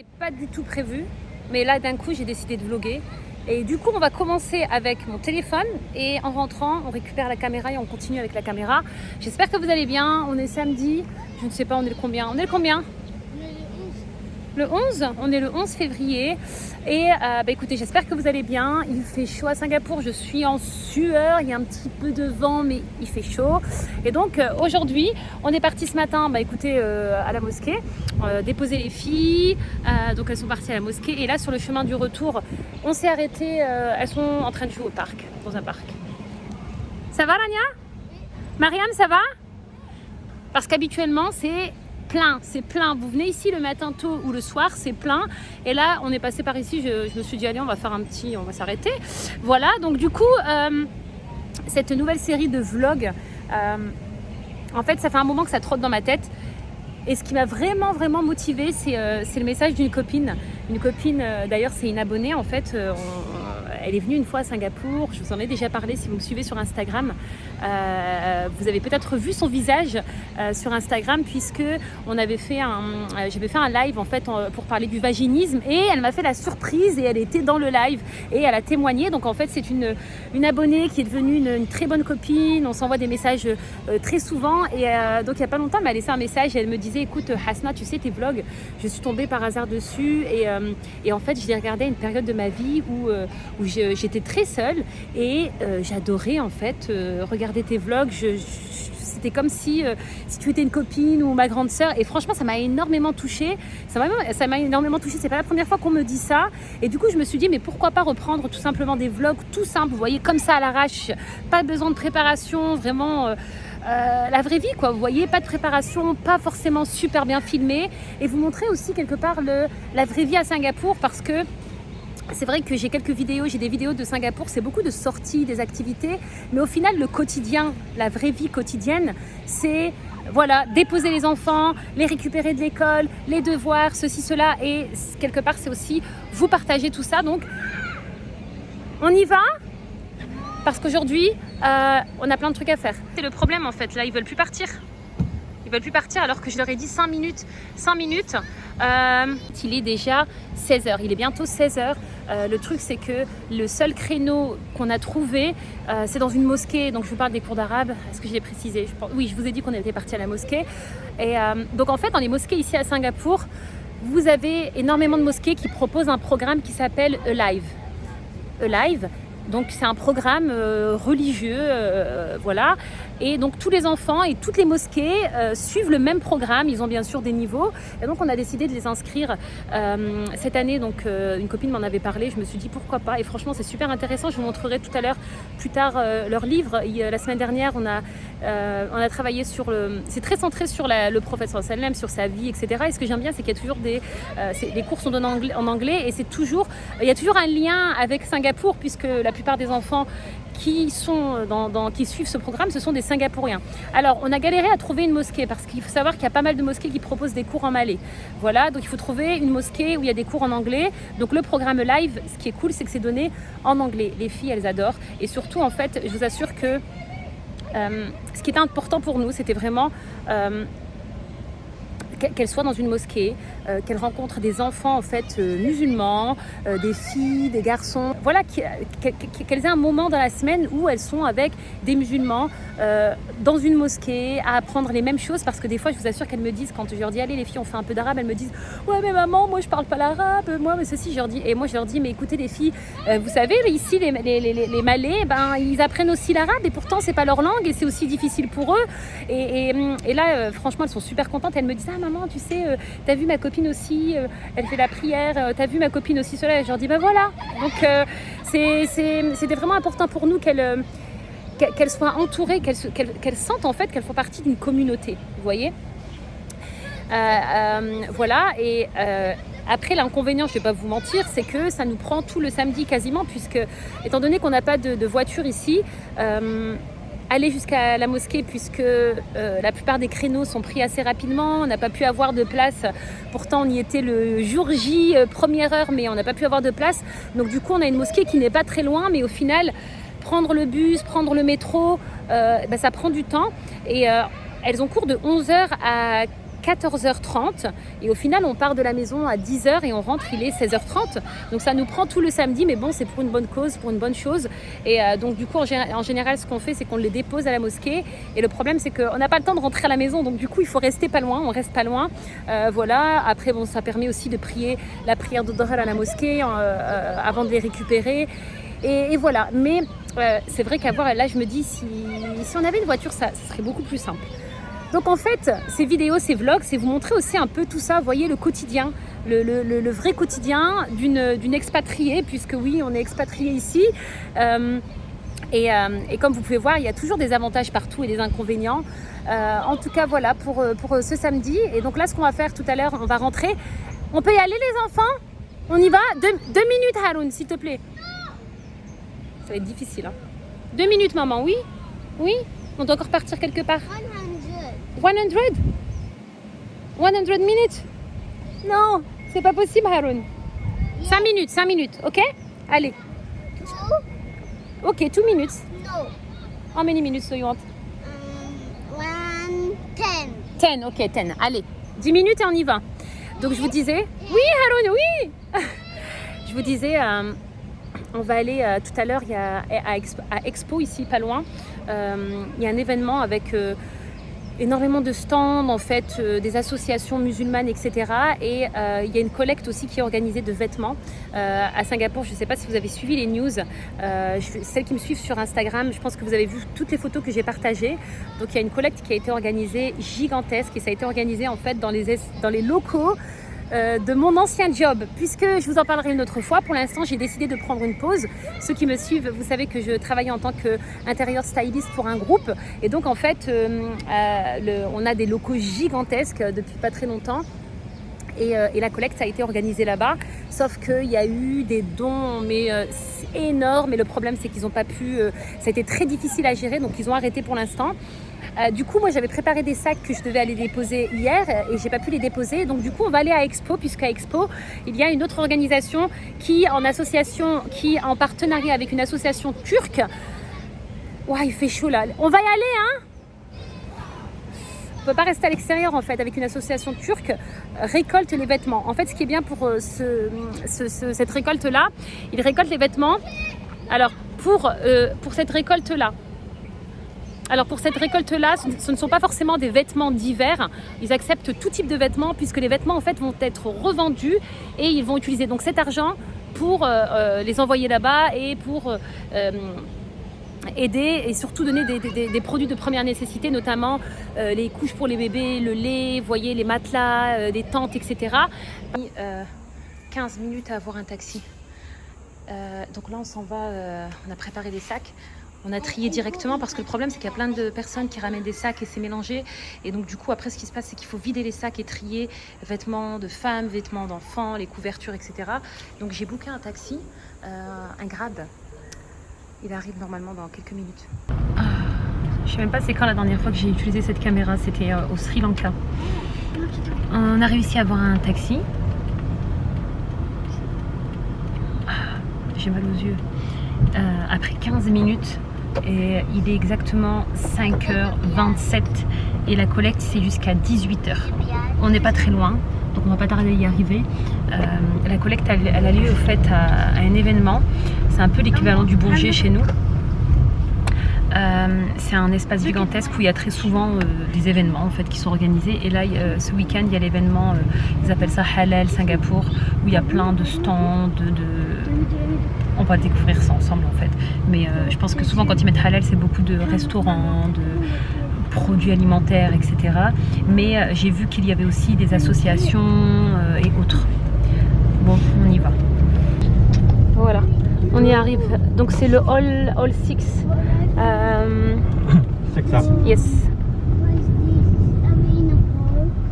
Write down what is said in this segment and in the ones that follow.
C'était pas du tout prévu, mais là d'un coup j'ai décidé de vlogger. Et du coup on va commencer avec mon téléphone et en rentrant on récupère la caméra et on continue avec la caméra. J'espère que vous allez bien, on est samedi, je ne sais pas on est le combien, on est le combien? Le 11, on est le 11 février. Et euh, bah écoutez j'espère que vous allez bien, il fait chaud à Singapour, je suis en sueur, il y a un petit peu de vent mais il fait chaud. Et donc euh, aujourd'hui on est parti ce matin bah écoutez euh, à la mosquée déposer les filles, donc elles sont parties à la mosquée. Et là sur le chemin du retour on s'est arrêté, elles sont en train de jouer au parc, dans un parc. Ça va Rania? Mariam ça va? Parce qu'habituellement c'est plein, c'est plein. Vous venez ici le matin tôt ou le soir, c'est plein. Et là, on est passé par ici, je, me suis dit, allez, on va faire un petit, on va s'arrêter. Voilà, donc du coup, euh, cette nouvelle série de vlogs, euh, en fait, ça fait un moment que ça trotte dans ma tête. Et ce qui m'a vraiment, vraiment motivée, c'est euh, le message d'une copine. Une copine, d'ailleurs, c'est une abonnée, en fait. Elle est venue une fois à Singapour, je vous en ai déjà parlé si vous me suivez sur Instagram. Euh, vous avez peut-être vu son visage euh, sur Instagram puisque euh, j'avais fait un live en fait pour parler du vaginisme et elle m'a fait la surprise et elle était dans le live et elle a témoigné. Donc en fait c'est une, une abonnée qui est devenue une, très bonne copine. On s'envoie des messages très souvent et donc il n'y a pas longtemps elle m'a laissé un message et elle me disait écoute Hasna tu sais tes vlogs je suis tombée par hasard dessus et, et en fait je les regardais à une période de ma vie où, où j'étais très seule et j'adorais en fait regarder tes vlogs, c'était comme si, euh, si tu étais une copine ou ma grande sœur. Et franchement, ça m'a énormément touchée. Ça m'a énormément touchée. C'est pas la première fois qu'on me dit ça. Et du coup, je me suis dit, mais pourquoi pas reprendre tout simplement des vlogs tout simples, vous voyez, comme ça à l'arrache. Pas besoin de préparation, vraiment... Euh, euh, la vraie vie quoi, vous voyez, pas de préparation, pas forcément super bien filmé et vous montrer aussi quelque part le, la vraie vie à Singapour parce que c'est vrai que j'ai quelques vidéos, j'ai des vidéos de Singapour, c'est beaucoup de sorties, des activités, mais au final, le quotidien, la vraie vie quotidienne, c'est voilà, déposer les enfants, les récupérer de l'école, les devoirs, ceci, cela, et quelque part, c'est aussi vous partager tout ça. Donc, on y va? Parce qu'aujourd'hui, euh, on a plein de trucs à faire. C'est le problème en fait, là, ils veulent plus partir. Ils veulent plus partir alors que je leur ai dit 5 minutes. 5 minutes, euh, il est déjà 16h, il est bientôt 16h. Euh, le truc, c'est que le seul créneau qu'on a trouvé, euh, c'est dans une mosquée. Donc, je vous parle des cours d'arabe. Est-ce que je l'ai précisé? Oui, je vous ai dit qu'on était parti à la mosquée. Et donc, en fait, dans les mosquées ici à Singapour, vous avez énormément de mosquées qui proposent un programme qui s'appelle Alive. Alive, donc c'est un programme religieux, voilà, et donc tous les enfants et toutes les mosquées euh, suivent le même programme. Ils ont bien sûr des niveaux. Et donc on a décidé de les inscrire euh, cette année. Donc euh, une copine m'en avait parlé. Je me suis dit pourquoi pas? Et franchement c'est super intéressant. Je vous montrerai tout à l'heure, plus tard, leur livre. la semaine dernière, on a, on a travaillé sur le... C'est très centré sur le professeur Salem, sur sa vie, etc. Et ce que j'aime bien, c'est qu'il y a toujours des... les cours sont donnés en anglais, et c'est toujours... Il y a toujours un lien avec Singapour puisque la plupart des enfants qui, sont dans, qui suivent ce programme, ce sont des Singapouriens. Alors, on a galéré à trouver une mosquée parce qu'il faut savoir qu'il y a pas mal de mosquées qui proposent des cours en malais. Voilà, donc il faut trouver une mosquée où il y a des cours en anglais. Donc le programme live, ce qui est cool, c'est que c'est donné en anglais. Les filles, elles adorent. Et surtout, en fait, je vous assure que euh, ce qui était important pour nous, c'était vraiment euh, qu'elle soit dans une mosquée, euh, qu'elle rencontre des enfants en fait euh, musulmans, euh, des filles, des garçons, voilà, qu'elles aient un moment dans la semaine où elles sont avec des musulmans dans une mosquée à apprendre les mêmes choses. Parce que des fois je vous assure qu'elles me disent quand je leur dis allez les filles on fait un peu d'arabe, elles me disent ouais mais maman moi je parle pas l'arabe, moi mais ceci je leur dis et moi je leur dis mais écoutez les filles vous savez ici les, malais ben ils apprennent aussi l'arabe et pourtant c'est pas leur langue et c'est aussi difficile pour eux. Et, et, là franchement elles sont super contentes, elles me disent ah maman, tu sais, euh, t'as vu ma copine aussi, euh, elle fait la prière, euh, t'as vu ma copine aussi cela. Et je leur dis, bah voilà. Donc, c'était vraiment important pour nous qu'elle soit entourée, qu'elle sente en fait qu'elle font partie d'une communauté, vous voyez Voilà, et après l'inconvénient, je ne vais pas vous mentir, c'est que ça nous prend tout le samedi quasiment, puisque étant donné qu'on n'a pas de, voiture ici, aller jusqu'à la mosquée puisque euh, la plupart des créneaux sont pris assez rapidement. On n'a pas pu avoir de place. Pourtant, on y était le jour J, euh, première heure, mais on n'a pas pu avoir de place. Donc du coup, on a une mosquée qui n'est pas très loin, mais au final, prendre le bus, prendre le métro, euh, bah, ça prend du temps. Et elles ont cours de 11h à 14h30 et au final on part de la maison à 10h et on rentre il est 16h30 donc ça nous prend tout le samedi mais bon c'est pour une bonne cause pour une bonne chose. Et euh, donc du coup en, général ce qu'on fait c'est qu'on les dépose à la mosquée. Et le problème c'est qu'on n'a pas le temps de rentrer à la maison. Donc du coup il faut rester pas loin on reste pas loin. Euh, voilà. Après bon ça permet aussi de prier la prière de Doral à la mosquée euh, avant de les récupérer. Et, voilà. Mais c'est vrai qu'avoir là je me dis si, on avait une voiture ça serait beaucoup plus simple donc en fait, ces vidéos, ces vlogs, c'est vous montrer aussi un peu tout ça, vous voyez le quotidien, le, vrai quotidien d'une expatriée, puisque oui, on est expatrié ici. Euh, et, euh, et, comme vous pouvez voir, il y a toujours des avantages partout et des inconvénients. Euh, en tout cas, voilà pour, ce samedi. Et donc là, ce qu'on va faire tout à l'heure, on va rentrer. On peut y aller les enfants? On y va? Deux, deux minutes Haroun, s'il te plaît. Ça va être difficile. Hein. Deux minutes maman, oui? Oui? On doit encore partir quelque part? 100 100 minutes? Non, c'est pas possible, Haroun. 5 minutes, 5 minutes, ok? Allez. Ok, 2 minutes. No. How many minutes do you want? Um, one, ten. 10, ok, 10. Allez, 10 minutes et on y va. Donc je vous disais... Oui, Haroun, oui Je vous disais... euh, on va aller euh, tout à l'heure à, Expo, à Expo, ici pas loin. Euh, il y a un événement avec énormément de stands, en fait, euh, des associations musulmanes, etc. Et euh, il y a une collecte aussi qui est organisée de vêtements euh, à Singapour. Je ne sais pas si vous avez suivi les news. Celles qui me suivent sur Instagram, je pense que vous avez vu toutes les photos que j'ai partagées. Donc il y a une collecte qui a été organisée gigantesque et ça a été organisé en fait dans les, dans les locaux de mon ancien job, puisque je vous en parlerai une autre fois. Pour l'instant, j'ai décidé de prendre une pause. Ceux qui me suivent, vous savez que je travaille en tant qu'intérieur styliste pour un groupe. Et donc, en fait, euh, euh, on a des locaux gigantesques depuis pas très longtemps. Et, euh, la collecte a été organisée là-bas. Sauf qu'il y a eu des dons, mais euh, énormes. Et le problème, c'est qu'ils n'ont pas pu. Euh, ça a été très difficile à gérer, donc ils ont arrêté pour l'instant. Euh, du coup, moi, j'avais préparé des sacs que je devais aller déposer hier et j'ai pas pu les déposer. Donc, du coup, on va aller à Expo, puisqu'à Expo, il y a une autre organisation qui, en association, qui en partenariat avec une association turque. Ouah, il fait chaud là. On va y aller, hein? On peut pas rester à l'extérieur en fait avec une association turque récolte les vêtements. En fait, ce qui est bien pour euh, ce, ce, ce, cette récolte là, ils récoltent les vêtements. Alors pour, euh, pour cette récolte là, alors pour cette récolte-là, ce ne sont pas forcément des vêtements d'hiver. Ils acceptent tout type de vêtements puisque les vêtements en fait vont être revendus et ils vont utiliser donc cet argent pour euh, les envoyer là-bas et pour euh, aider et surtout donner des, des, des, produits de première nécessité, notamment euh, les couches pour les bébés, le lait, voyez les matelas, euh, les tentes, etc. 15 minutes à avoir un taxi. donc là on s'en va, on a préparé des sacs. On a trié directement parce que le problème c'est qu'il y a plein de personnes qui ramènent des sacs et c'est mélangé et donc du coup après ce qui se passe c'est qu'il faut vider les sacs et trier vêtements de femmes, vêtements d'enfants, les couvertures etc. Donc j'ai booké un taxi, euh, un grade. Il arrive normalement dans quelques minutes. Ah, je sais même pas c'est quand la dernière fois que j'ai utilisé cette caméra, c'était euh, au Sri Lanka. On a réussi à avoir un taxi. Ah, j'ai mal aux yeux. Euh, après 15 minutes et il est exactement 5h27 et la collecte c'est jusqu'à 18h. On n'est pas très loin donc on va pas tarder à y arriver. Euh, la collecte elle, a lieu au fait à, un événement, c'est un peu l'équivalent du Bourget chez nous. Euh, c'est un espace gigantesque où il y a très souvent euh, des événements en fait qui sont organisés et là euh, ce week-end il y a l'événement, ils appellent ça Halal Singapour où il y a plein de stands, de... on va découvrir ça ensemble en fait. Mais je pense que souvent quand ils mettent Halal c'est beaucoup de restaurants, de produits alimentaires etc mais j'ai vu qu'il y avait aussi des associations et autres. Bon on y va. Voilà. On y arrive. Donc c'est le Hall, hall 6 euh... C'est ça. Yes.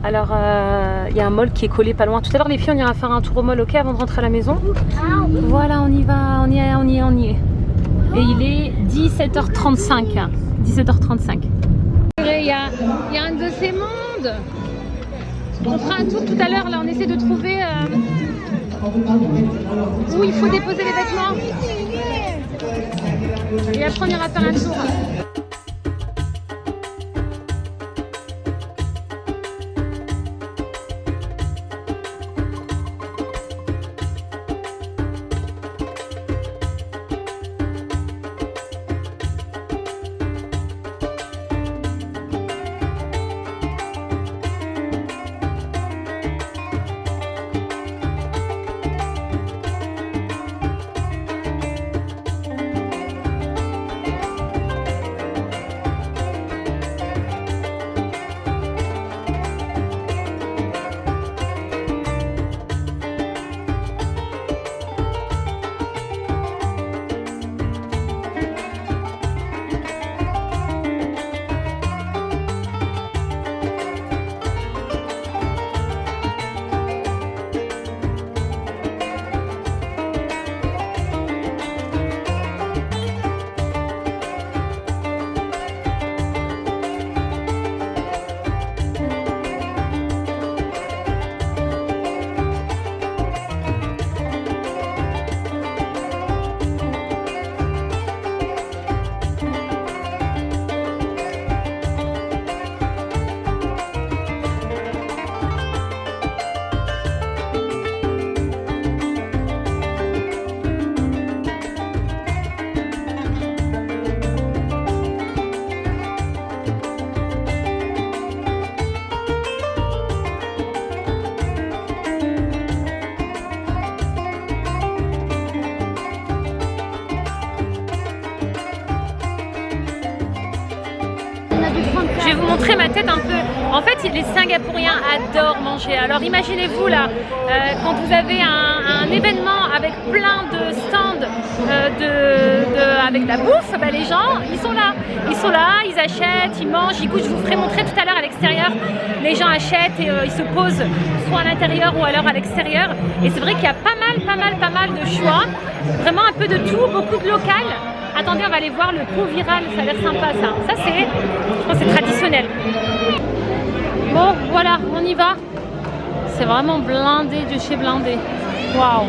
Alors, il euh, y a un mall qui est collé pas loin. Tout à l'heure, les filles, on ira faire un tour au mall, ok, avant de rentrer à la maison? Voilà, on y va, on y est, on y est, on y est. Et il est 17h35. 17h35. Il y a, y a un de ces mondes. On fera un tour tout à l'heure, là, on essaie de trouver euh, où il faut déposer les vêtements. Et après, on ira faire un tour. Je vais vous montrer ma tête un peu. En fait, les Singapouriens adorent manger. Alors imaginez-vous là, euh, quand vous avez un, événement avec plein de stands euh, avec de la bouffe, bah, les gens, ils sont là. Ils sont là, ils achètent, ils mangent, ils goûtent. Je vous ferai montrer tout à l'heure à l'extérieur. Les gens achètent et euh, ils se posent soit à l'intérieur ou alors à l'extérieur. Et c'est vrai qu'il y a pas mal, pas mal, pas mal de choix. Vraiment un peu de tout, beaucoup de local. Attendez, on va aller voir le pot viral, ça a l'air sympa ça. Ça c'est, je pense c'est traditionnel. Bon, voilà, on y va. C'est vraiment blindé de chez blindé. Waouh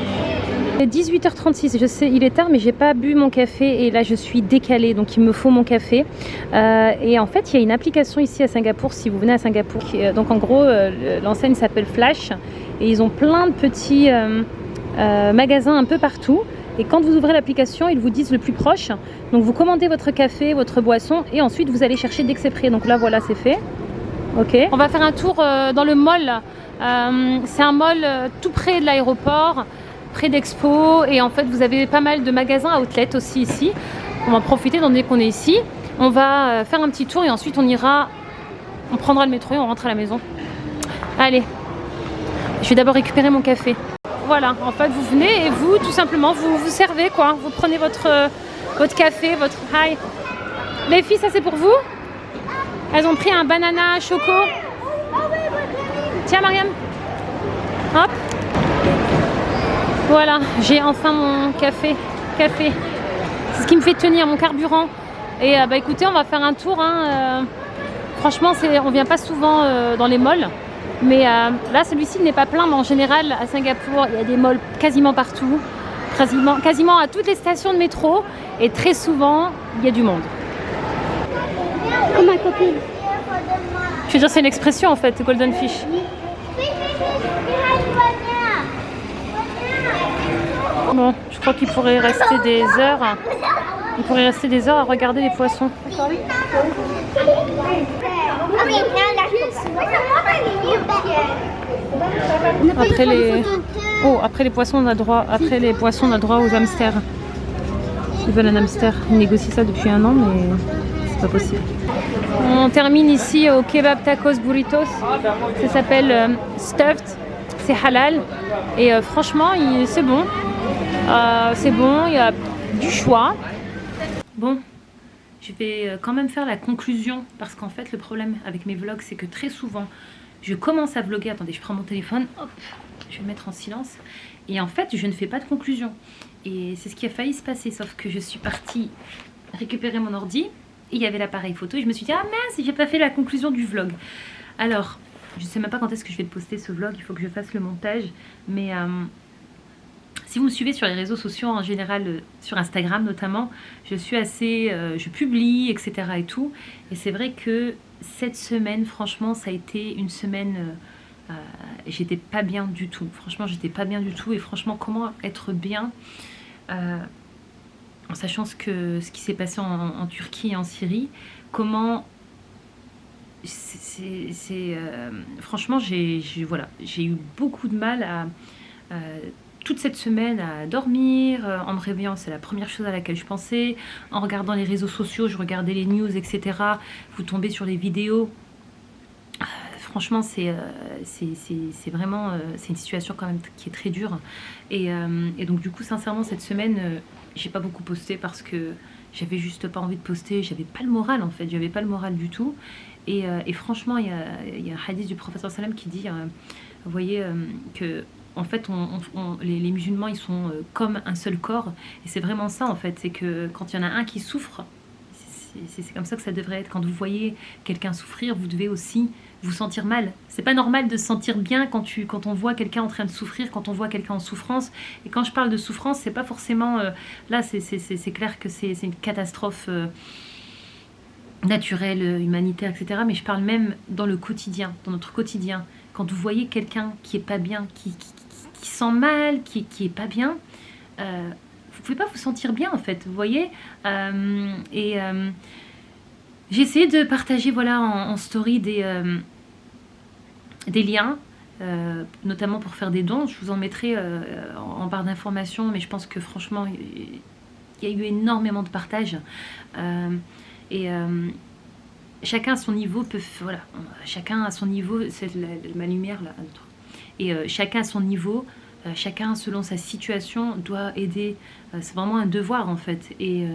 il est 18h36, je sais, il est tard, mais j'ai pas bu mon café et là je suis décalée, donc il me faut mon café. Euh, et en fait, il y a une application ici à Singapour, si vous venez à Singapour. Euh, donc en gros, euh, l'enseigne s'appelle Flash et ils ont plein de petits magasins un peu partout. Et quand vous ouvrez l'application, ils vous disent le plus proche. Donc vous commandez votre café, votre boisson et ensuite vous allez chercher dès que c'est prêt. Donc là voilà, c'est fait. Ok. On va faire un tour euh, dans le mall. Euh, c'est un mall euh, tout près de l'aéroport, près d'Expo. Et en fait, vous avez pas mal de magasins outlet aussi ici. On va profiter dès qu'on est ici. On va faire un petit tour et ensuite on ira, on prendra le métro et on rentre à la maison. Allez, je vais d'abord récupérer mon café. Voilà, en fait, vous venez et vous, tout simplement, vous vous servez, quoi. Vous prenez votre, euh, votre café, votre... Hi Les filles, ça c'est pour vous? Elles ont pris un banana choco. Tiens, Mariam. Hop. Voilà, j'ai enfin mon café. Café. C'est ce qui me fait tenir mon carburant. Et euh, bah écoutez, on va faire un tour. Hein, euh, franchement, on vient pas souvent dans les malls. Mais euh, là, celui-ci n'est pas plein, mais en général, à Singapour, il y a des malls quasiment partout, quasiment, quasiment à toutes les stations de métro, et très souvent, il y a du monde. Oh ma copine. Je veux dire, c'est une expression en fait, golden fish. Bon, je crois qu'il pourrait rester des heures. Il pourrait rester des heures à regarder les poissons. Après les, oh, après les poissons, on a droit. Après les poissons, on a droit aux hamsters. Ils veulent un hamster. Ils négocient ça depuis un an, mais c'est pas possible. On termine ici au kebab tacos burritos. Ça s'appelle euh, stuffed. C'est halal. Et euh, franchement, c'est bon. Euh, c'est bon. Il y a du choix. Bon, je vais quand même faire la conclusion parce qu'en fait le problème avec mes vlogs c'est que très souvent je commence à vlogger, attendez je prends mon téléphone, hop, je vais le mettre en silence et en fait je ne fais pas de conclusion. Et c'est ce qui a failli se passer sauf que je suis partie récupérer mon ordi et il y avait l'appareil photo et je me suis dit ah mince j'ai pas fait la conclusion du vlog. Alors je sais même pas quand est-ce que je vais poster ce vlog, il faut que je fasse le montage mais euh, si vous me suivez sur les réseaux sociaux en général, euh, sur Instagram notamment, je suis assez, euh, je publie, etc. et tout. Et c'est vrai que cette semaine, franchement, ça a été une semaine, euh, j'étais pas bien du tout. Franchement, j'étais pas bien du tout. Et franchement, comment être bien en sachant ce, que, ce qui s'est passé en, Turquie et en Syrie, comment c'est franchement j'ai voilà j'ai eu beaucoup de mal à toute cette semaine à dormir, euh, en me réveillant, c'est la première chose à laquelle je pensais. En regardant les réseaux sociaux, je regardais les news, etc. Vous tombez sur les vidéos. Euh, franchement, c'est euh, vraiment c'est une situation quand même qui est très dure. Et, donc du coup, sincèrement, cette semaine, j'ai pas beaucoup posté parce que j'avais juste pas envie de poster. J'avais pas le moral en fait, j'avais pas le moral du tout. Et, franchement, il y a, un hadith du professeur Salam qui dit, voyez, que en fait, les, musulmans, ils sont euh, comme un seul corps. Et c'est vraiment ça, en fait. C'est que quand il y en a un qui souffre, c'est comme ça que ça devrait être. Quand vous voyez quelqu'un souffrir, vous devez aussi vous sentir mal. C'est pas normal de se sentir bien quand, tu, quand on voit quelqu'un en train de souffrir, quand on voit quelqu'un en souffrance. Et quand je parle de souffrance, c'est pas forcément... Euh, là, c'est clair que c'est une catastrophe... Euh, naturelle, humanitaire, etc. Mais je parle même dans le quotidien, dans notre quotidien. Quand vous voyez quelqu'un qui est pas bien, qui sent mal, qui, qui est pas bien, euh, vous pouvez pas vous sentir bien en fait, vous voyez euh, Et euh, j'ai essayé de partager voilà en, story des, euh, des liens, notamment pour faire des dons. Je vous en mettrai en, barre d'informations, mais je pense que franchement, il y a eu énormément de partage. et chacun à son niveau peut, voilà, chacun à son niveau, c'est ma lumière là, et euh, chacun à son niveau, euh, chacun selon sa situation doit aider. Euh, c'est vraiment un devoir en fait. Et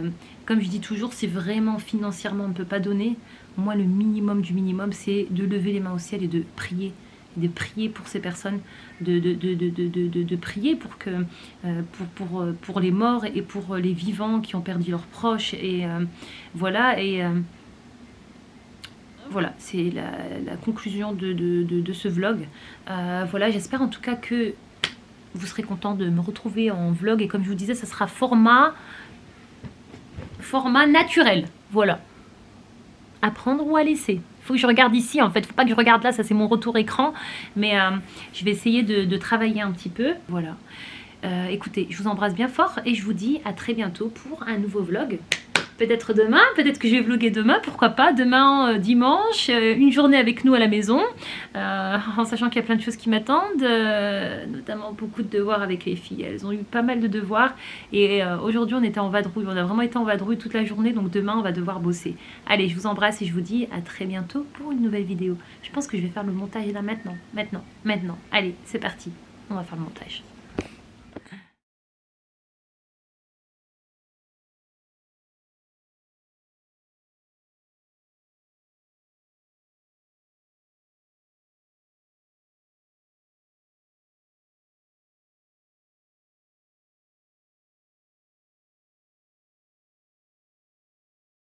comme je dis toujours, si vraiment financièrement on ne peut pas donner, moi le minimum du minimum, c'est de lever les mains au ciel et de prier de prier pour ces personnes, de, prier pour, que, pour, les morts et pour les vivants qui ont perdu leurs proches. Et voilà, voilà, c'est la, conclusion de, ce vlog. Euh, voilà, j'espère en tout cas que vous serez content de me retrouver en vlog. Et comme je vous disais, ça sera format, naturel. Voilà. Apprendre ou à laisser. Il faut que je regarde ici, en fait. Faut pas que je regarde là, ça c'est mon retour écran. Mais euh, je vais essayer de, travailler un petit peu. Voilà. Euh, écoutez, je vous embrasse bien fort et je vous dis à très bientôt pour un nouveau vlog peut-être demain, peut-être que je vais vlogger demain, pourquoi pas, demain euh, dimanche, euh, une journée avec nous à la maison, euh, en sachant qu'il y a plein de choses qui m'attendent, notamment beaucoup de devoirs avec les filles, elles ont eu pas mal de devoirs, et aujourd'hui on était en vadrouille, on a vraiment été en vadrouille toute la journée, donc demain on va devoir bosser. Allez, je vous embrasse et je vous dis à très bientôt pour une nouvelle vidéo. Je pense que je vais faire le montage là maintenant, maintenant, maintenant. Allez, c'est parti, on va faire le montage.